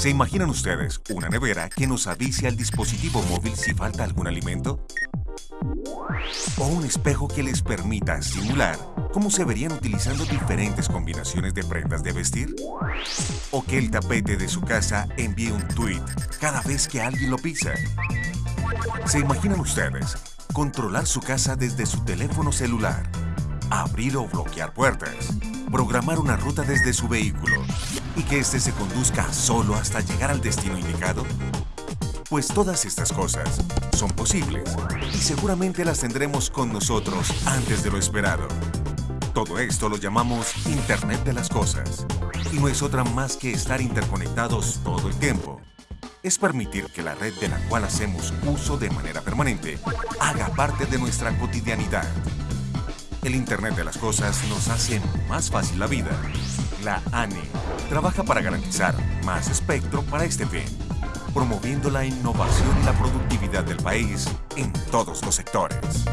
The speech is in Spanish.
¿Se imaginan ustedes una nevera que nos avise al dispositivo móvil si falta algún alimento? ¿O un espejo que les permita simular cómo se verían utilizando diferentes combinaciones de prendas de vestir? ¿O que el tapete de su casa envíe un tweet cada vez que alguien lo pisa? ¿Se imaginan ustedes controlar su casa desde su teléfono celular? Abrir o bloquear puertas, programar una ruta desde su vehículo y que éste se conduzca solo hasta llegar al destino indicado? Pues todas estas cosas son posibles y seguramente las tendremos con nosotros antes de lo esperado. Todo esto lo llamamos Internet de las Cosas y no es otra más que estar interconectados todo el tiempo. Es permitir que la red de la cual hacemos uso de manera permanente haga parte de nuestra cotidianidad. El Internet de las Cosas nos hace más fácil la vida. La ANE trabaja para garantizar más espectro para este fin, promoviendo la innovación y la productividad del país en todos los sectores.